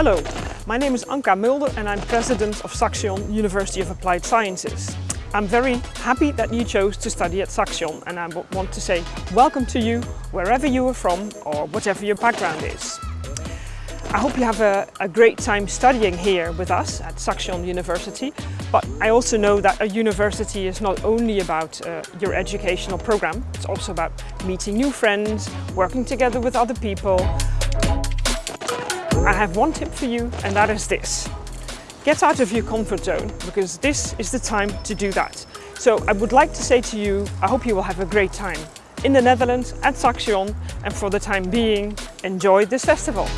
Hello, my name is Anka Mulder and I'm president of Saxion University of Applied Sciences. I'm very happy that you chose to study at Saxion and I want to say welcome to you wherever you are from or whatever your background is. I hope you have a, a great time studying here with us at Saxion University, but I also know that a university is not only about uh, your educational program, it's also about meeting new friends, working together with other people. I have one tip for you and that is this. Get out of your comfort zone because this is the time to do that. So I would like to say to you, I hope you will have a great time in the Netherlands at Saxion and for the time being, enjoy this festival.